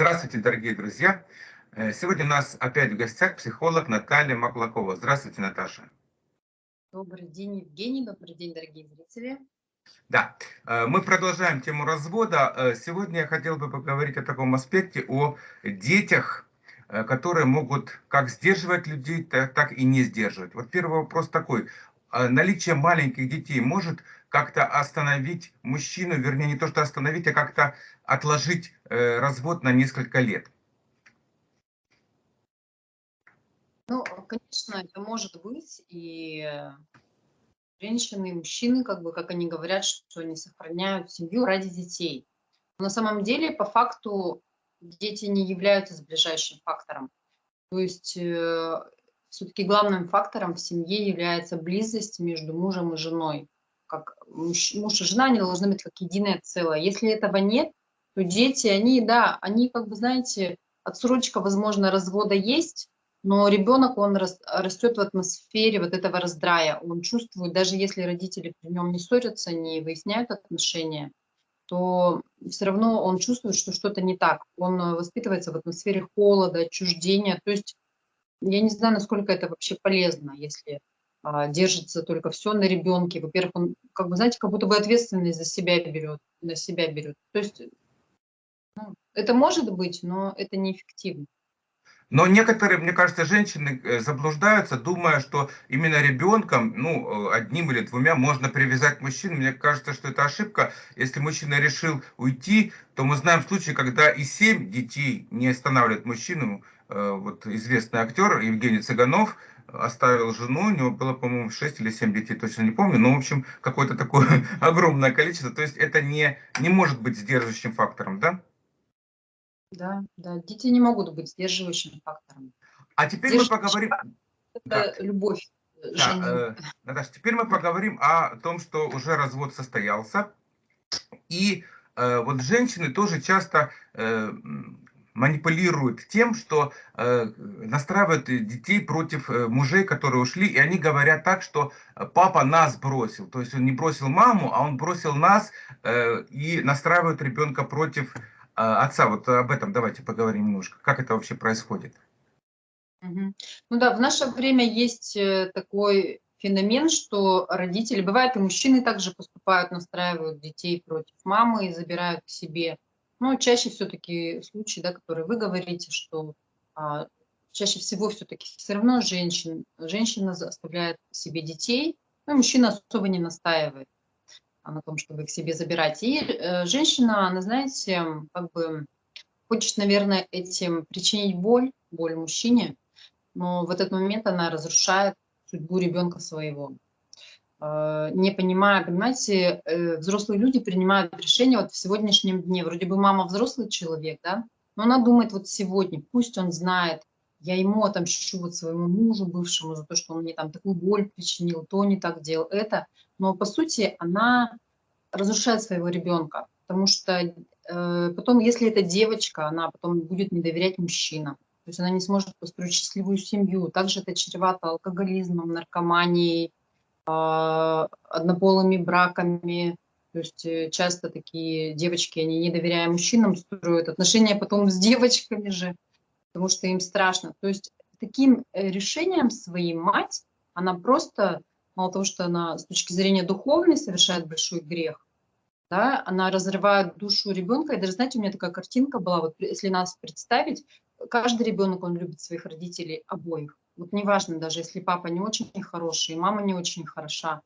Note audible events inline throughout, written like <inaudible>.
Здравствуйте, дорогие друзья! Э, сегодня у нас опять в гостях психолог Наталья Маклакова. Здравствуйте, Наташа. Добрый день, Евгений. Добрый день, дорогие зрители. Да, э, мы продолжаем тему развода. Э, сегодня я хотел бы поговорить о таком аспекте, о детях, которые могут как сдерживать людей, так и не сдерживать. Вот первый вопрос такой. Наличие маленьких детей может как-то остановить мужчину, вернее, не то что остановить, а как-то отложить э, развод на несколько лет? Ну, конечно, это может быть, и женщины, и мужчины, как бы, как они говорят, что они сохраняют семью ради детей. Но на самом деле, по факту, дети не являются сближающим фактором. То есть, э, все-таки главным фактором в семье является близость между мужем и женой как муж, муж и жена, они должны быть как единое целое. Если этого нет, то дети, они, да, они, как бы, знаете, отсрочка, возможно, развода есть, но ребенок, он растет в атмосфере вот этого раздрая. Он чувствует, даже если родители при нем не ссорятся, не выясняют отношения, то все равно он чувствует, что что-то не так. Он воспитывается в атмосфере холода, отчуждения. То есть я не знаю, насколько это вообще полезно, если держится только все на ребенке. Во-первых, он, как бы, знаете, как будто бы ответственность за себя берет, на себя берет. То есть ну, это может быть, но это неэффективно. Но некоторые, мне кажется, женщины э, заблуждаются, думая, что именно ребенком, ну, э, одним или двумя можно привязать мужчину. Мне кажется, что это ошибка. Если мужчина решил уйти, то мы знаем случаи, когда и семь детей не останавливает мужчину. Э, вот известный актер Евгений Цыганов – оставил жену, у него было, по-моему, 6 или 7 детей, точно не помню, но, в общем, какое-то такое <laughs> огромное количество. То есть это не, не может быть сдерживающим фактором, да? Да, да, дети не могут быть сдерживающим фактором. А теперь мы поговорим... Это да. любовь. Да, э, Наташа, теперь мы поговорим о том, что уже развод состоялся. И э, вот женщины тоже часто э, манипулируют тем, что э, настраивают детей против э, мужей, которые ушли, и они говорят так, что э, папа нас бросил. То есть он не бросил маму, а он бросил нас э, и настраивают ребенка против э, отца. Вот об этом давайте поговорим немножко. Как это вообще происходит? Ну да, в наше время есть э, такой феномен, что родители, бывает и мужчины также поступают, настраивают детей против мамы и забирают к себе но чаще все-таки случаи, да, которые вы говорите, что а, чаще всего все-таки все равно женщин, женщина оставляет себе детей, но мужчина особо не настаивает на том, чтобы их себе забирать. И э, женщина, она, знаете, как бы хочет, наверное, этим причинить боль, боль мужчине, но в этот момент она разрушает судьбу ребенка своего. Э, не понимая, понимаете, э, взрослые люди принимают решения вот в сегодняшнем дне. Вроде бы мама взрослый человек, да, но она думает вот сегодня, пусть он знает, я ему отомщу вот своему мужу бывшему за то, что он мне там такую боль причинил, то не так делал, это. Но по сути она разрушает своего ребенка, потому что э, потом, если это девочка, она потом будет не доверять мужчинам. То есть она не сможет построить счастливую семью. Также это чревато алкоголизмом, наркоманией, а, однополыми браками. То есть э, часто такие девочки, они не доверяя мужчинам, строят отношения потом с девочками же, потому что им страшно. То есть таким э, решением своим мать, она просто, мало того, что она с точки зрения духовной совершает большой грех, да, она разрывает душу ребенка. И даже, знаете, у меня такая картинка была, вот если нас представить, каждый ребенок, он любит своих родителей обоих. Вот неважно, даже если папа не очень хороший, мама не очень хороша.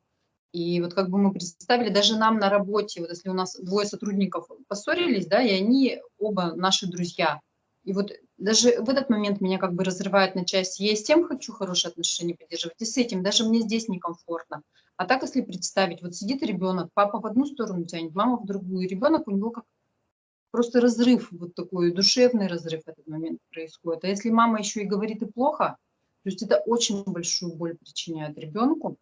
И вот как бы мы представили, даже нам на работе, вот если у нас двое сотрудников поссорились, да, и они оба наши друзья. И вот даже в этот момент меня как бы разрывает на части. Я и с тем хочу хорошие отношения поддерживать, и с этим. Даже мне здесь некомфортно. А так, если представить, вот сидит ребенок, папа в одну сторону тянет, мама в другую, и ребенок у него как просто разрыв, вот такой душевный разрыв в этот момент происходит. А если мама еще и говорит и плохо, то есть это очень большую боль причиняет ребенку.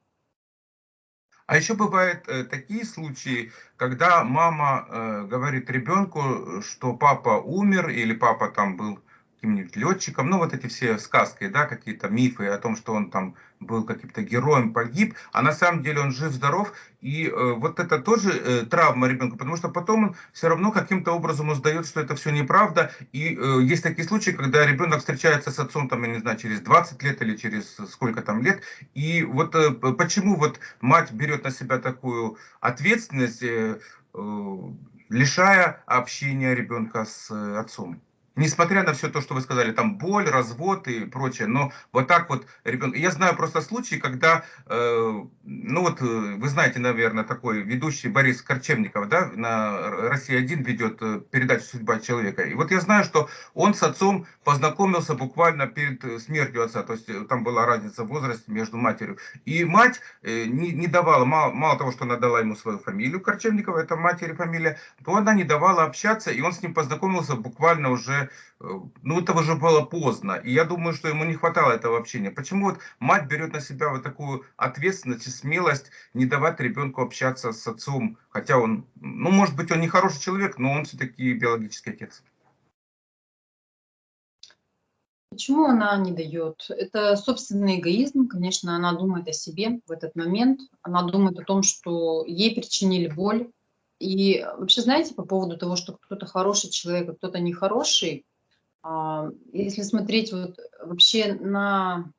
А еще бывают э, такие случаи, когда мама э, говорит ребенку, что папа умер или папа там был каким-нибудь летчиком, ну вот эти все сказки, да, какие-то мифы о том, что он там был каким-то героем, погиб, а на самом деле он жив-здоров, и э, вот это тоже э, травма ребенка, потому что потом он все равно каким-то образом узнает, что это все неправда, и э, есть такие случаи, когда ребенок встречается с отцом, там, я не знаю, через 20 лет или через сколько там лет, и вот э, почему вот мать берет на себя такую ответственность, э, э, лишая общения ребенка с э, отцом? Несмотря на все то, что вы сказали, там боль, развод и прочее, но вот так вот ребенок... Я знаю просто случаи, когда, э, ну вот э, вы знаете, наверное, такой ведущий Борис Корчевников, да, на Россия-1 ведет э, передачу «Судьба человека». И вот я знаю, что он с отцом познакомился буквально перед э, смертью отца, то есть там была разница в возрасте между матерью. И мать э, не, не давала, мало, мало того, что она дала ему свою фамилию Корчевникова, это матери фамилия, то она не давала общаться, и он с ним познакомился буквально уже Ну, это уже было поздно. И я думаю, что ему не хватало этого общения. Почему вот мать берет на себя вот такую ответственность и смелость не давать ребенку общаться с отцом, хотя он, ну, может быть, он не хороший человек, но он все-таки биологический отец. Почему она не дает? Это собственный эгоизм, конечно, она думает о себе в этот момент, она думает о том, что ей причинили боль. И вообще, знаете, по поводу того, что кто-то хороший человек, а кто-то нехороший, а, если смотреть вот вообще на...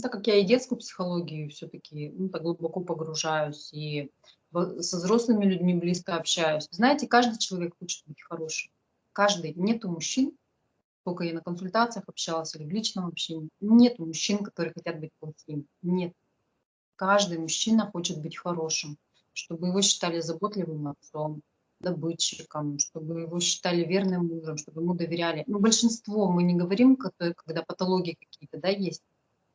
Так как я и детскую психологию все-таки ну, так глубоко погружаюсь, и со взрослыми людьми близко общаюсь. Знаете, каждый человек хочет быть хорошим. Каждый. Нету мужчин, только я на консультациях общалась или в личном общении, нет мужчин, которые хотят быть плохими. Нет. Каждый мужчина хочет быть хорошим, чтобы его считали заботливым отцом, добытчиком, чтобы его считали верным мужем, чтобы ему доверяли. Ну, большинство, мы не говорим, когда патологии какие-то да, есть,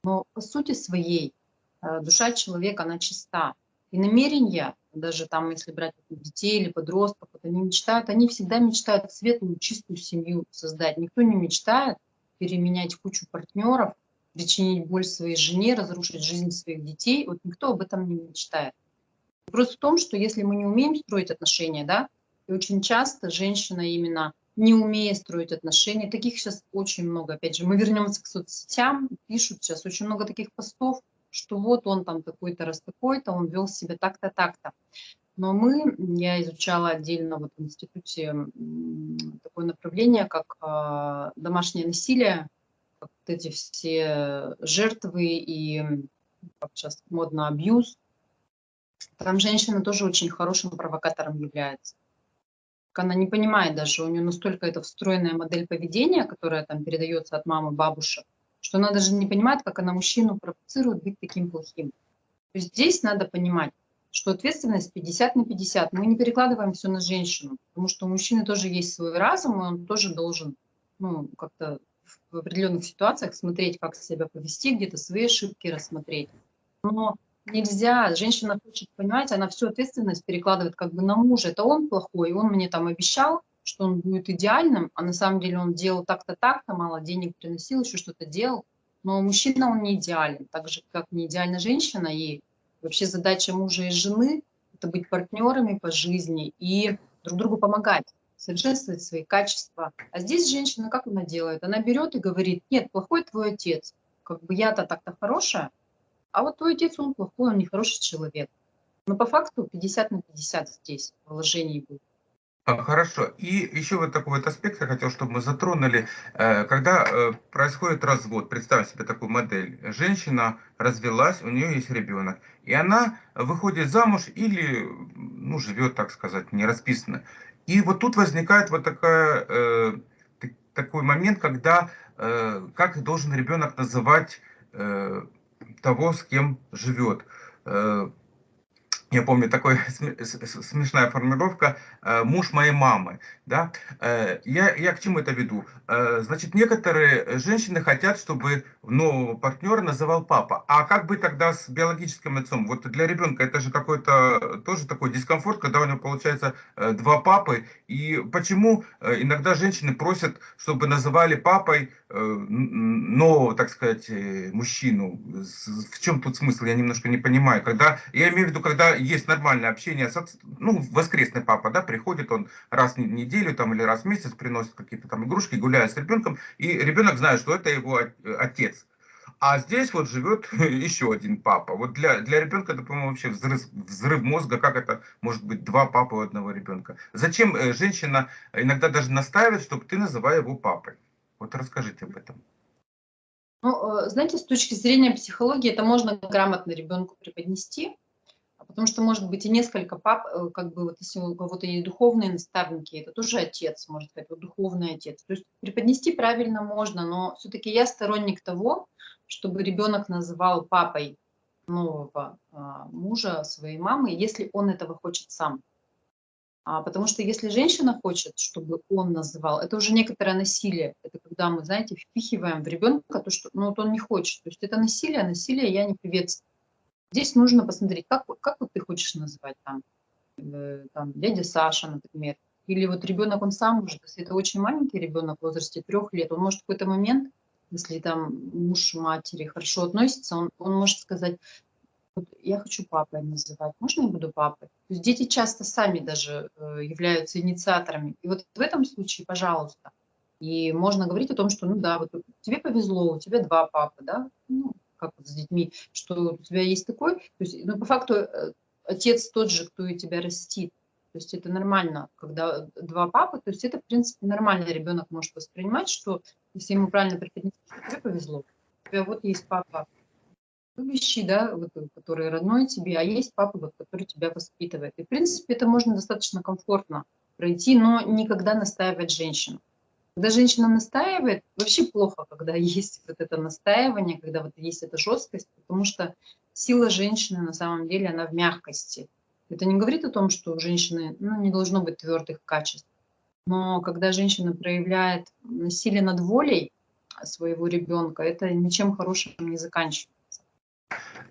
но по сути своей э, душа человека, она чиста. И намерения, даже там, если брать детей или подростков, вот они мечтают, они всегда мечтают светлую, чистую семью создать. Никто не мечтает переменять кучу партнеров, причинить боль своей жене, разрушить жизнь своих детей. Вот никто об этом не мечтает. Вопрос в том, что если мы не умеем строить отношения, да, и очень часто женщина именно не умея строить отношения, таких сейчас очень много. Опять же, мы вернемся к соцсетям, пишут сейчас очень много таких постов, что вот он там такой-то раз такой-то, он вел себя так-то, так-то. Но мы, я изучала отдельно вот в институте такое направление, как э, домашнее насилие, как вот эти все жертвы и, как сейчас модно, абьюз. Там женщина тоже очень хорошим провокатором является она не понимает даже, у нее настолько это встроенная модель поведения, которая там передается от мамы, бабушек, что она даже не понимает, как она мужчину провоцирует быть таким плохим. То есть здесь надо понимать, что ответственность 50 на 50. Мы не перекладываем все на женщину, потому что у мужчины тоже есть свой разум, и он тоже должен ну, как-то в определенных ситуациях смотреть, как себя повести, где-то свои ошибки рассмотреть. Но нельзя, женщина хочет, понимаете, она всю ответственность перекладывает как бы на мужа. Это он плохой, он мне там обещал, что он будет идеальным, а на самом деле он делал так-то, так-то, мало денег приносил, еще что-то делал. Но мужчина, он не идеален, так же, как не идеальна женщина. И вообще задача мужа и жены – это быть партнерами по жизни и друг другу помогать, совершенствовать свои качества. А здесь женщина, как она делает? Она берет и говорит, нет, плохой твой отец, как бы я-то так-то хорошая, а вот твой отец, он плохой, он нехороший человек. Но по факту 50 на 50 здесь положение будет. А, хорошо. И еще вот такой вот аспект я хотел, чтобы мы затронули. Э, когда э, происходит развод, представь себе такую модель. Женщина развелась, у нее есть ребенок. И она выходит замуж или ну, живет, так сказать, не расписано. И вот тут возникает вот такая, э, такой момент, когда как должен ребенок называть того, с кем живет. Э, я помню такая <laughs> смешная формулировка э, «муж моей мамы». Да? Э, я, я к чему это веду? Значит, некоторые женщины хотят, чтобы нового партнера называл папа. А как бы тогда с биологическим отцом? Вот для ребенка это же какой-то тоже такой дискомфорт, когда у него получается два папы. И почему иногда женщины просят, чтобы называли папой нового, так сказать, мужчину? В чем тут смысл? Я немножко не понимаю. Когда, я имею в виду, когда есть нормальное общение, ну, воскресный папа, да, приходит он раз в неделю там, или раз в месяц, приносит какие-то там игрушки, гуляет с ребенком, и ребенок знает, что это его отец. А здесь вот живет <laughs> еще один папа. Вот для, для ребенка это, по-моему, вообще взрыв, взрыв мозга, как это может быть два папы у одного ребенка. Зачем э, женщина иногда даже настаивает, чтобы ты называл его папой? Вот расскажите об этом. Ну, э, знаете, с точки зрения психологии это можно грамотно ребенку преподнести, потому что может быть и несколько пап, э, как бы вот если у кого-то есть духовные наставники, это тоже отец, может сказать, вот духовный отец. То есть преподнести правильно можно, но все-таки я сторонник того, чтобы ребенок называл папой нового а, мужа своей мамы, если он этого хочет сам. А, потому что если женщина хочет, чтобы он называл, это уже некоторое насилие. Это когда мы, знаете, впихиваем в ребенка то, что ну, вот он не хочет. То есть это насилие, насилие я не приветствую. Здесь нужно посмотреть, как, как вот ты хочешь называть там, э, там дядя Саша, например. Или вот ребенок, он сам уже, если это очень маленький ребенок в возрасте трех лет, он может в какой-то момент если там муж матери хорошо относится, он, он может сказать, вот я хочу папой называть, можно я буду папой? То есть дети часто сами даже э, являются инициаторами. И вот в этом случае, пожалуйста, и можно говорить о том, что, ну да, вот тебе повезло, у тебя два папы, да, ну, как с детьми, что у тебя есть такой, то есть, ну, по факту э, отец тот же, кто и тебя растит. То есть это нормально, когда два папы, то есть это, в принципе, нормально ребенок может воспринимать, что если ему правильно преподнести, тебе повезло. У тебя вот есть папа любящий, да, вот, который родной тебе, а есть папа, вот, который тебя воспитывает. И, в принципе, это можно достаточно комфортно пройти, но никогда настаивать женщину. Когда женщина настаивает, вообще плохо, когда <laughs> есть вот это настаивание, когда вот есть эта жесткость, потому что сила женщины на самом деле, она в мягкости. Это не говорит о том, что у женщины ну, не должно быть твердых качеств. Но когда женщина проявляет насилие над волей своего ребенка, это ничем хорошим не заканчивается.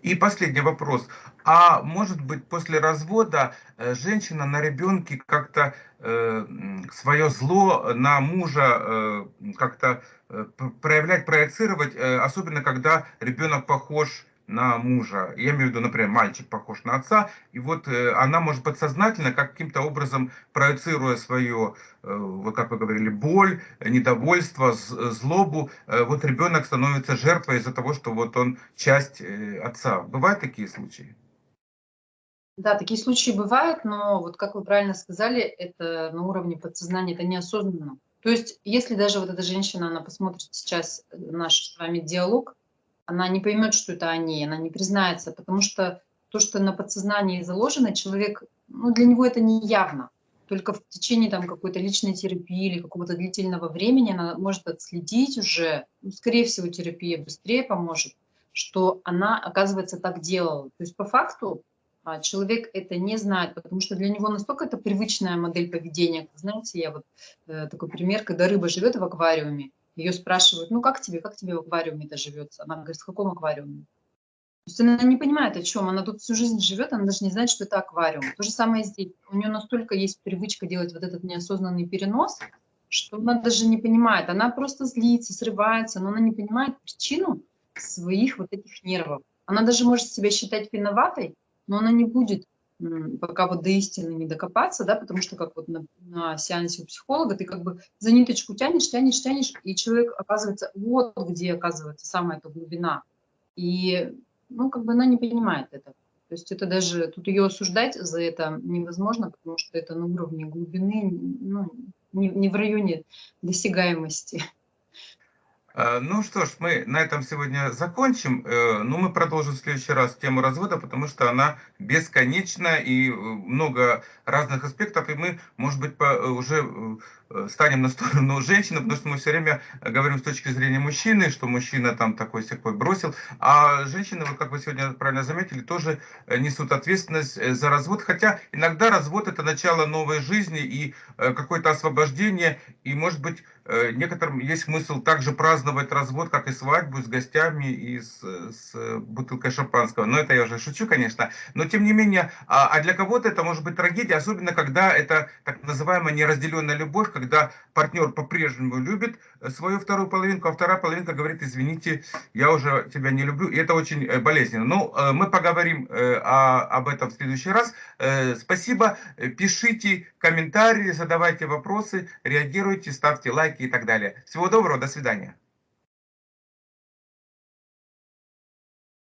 И последний вопрос. А может быть после развода э, женщина на ребенке как-то э, свое зло на мужа э, как-то э, проявлять, проецировать, э, особенно когда ребенок похож на мужа. Я имею в виду, например, мальчик похож на отца, и вот э, она может подсознательно каким-то образом проецируя свое, э, вот как вы говорили, боль, недовольство, злобу, э, вот ребенок становится жертвой из-за того, что вот он часть э, отца. Бывают такие случаи? Да, такие случаи бывают, но вот как вы правильно сказали, это на уровне подсознания, это неосознанно. То есть, если даже вот эта женщина, она посмотрит сейчас наш с вами диалог, она не поймет, что это они, она не признается, потому что то, что на подсознании заложено, человек, ну, для него это не явно. Только в течение там какой-то личной терапии или какого-то длительного времени она может отследить уже, ну, скорее всего, терапия быстрее поможет, что она, оказывается, так делала. То есть по факту а, человек это не знает, потому что для него настолько это привычная модель поведения. Знаете, я вот э, такой пример, когда рыба живет в аквариуме, ее спрашивают, ну как тебе, как тебе в аквариуме-то живется? Она говорит, в каком аквариуме? То есть она не понимает, о чем. Она тут всю жизнь живет, она даже не знает, что это аквариум. То же самое здесь. У нее настолько есть привычка делать вот этот неосознанный перенос, что она даже не понимает. Она просто злится, срывается, но она не понимает причину своих вот этих нервов. Она даже может себя считать виноватой, но она не будет пока вот до истины не докопаться, да, потому что как вот на, на сеансе у психолога ты как бы за ниточку тянешь, тянешь, тянешь, и человек оказывается вот где оказывается самая эта глубина. И, ну, как бы она не понимает это. То есть это даже, тут ее осуждать за это невозможно, потому что это на уровне глубины, ну, не, не в районе досягаемости. Э, ну что ж, мы на этом сегодня закончим. Э, но мы продолжим в следующий раз тему развода, потому что она бесконечна и э, много разных аспектов. И мы, может быть, уже станем на сторону <laughs> женщины, потому что мы все время говорим с точки зрения мужчины, что мужчина там такой всякой бросил. А женщины, вот как вы сегодня правильно заметили, тоже несут ответственность за развод. Хотя иногда развод это начало новой жизни и какое-то освобождение. И может быть некоторым есть смысл также праздновать развод, как и свадьбу, с гостями и с, с бутылкой шампанского. Но это я уже шучу, конечно. Но тем не менее, а, а для кого-то это может быть трагедия, особенно когда это так называемая неразделенная любовь, когда партнер по-прежнему любит свою вторую половинку, а вторая половинка говорит, извините, я уже тебя не люблю. И это очень э, болезненно. Ну, э, мы поговорим э, о, об этом в следующий раз. Спасибо. Пишите комментарии, задавайте вопросы, реагируйте, ставьте лайки и так далее. Всего доброго, до свидания.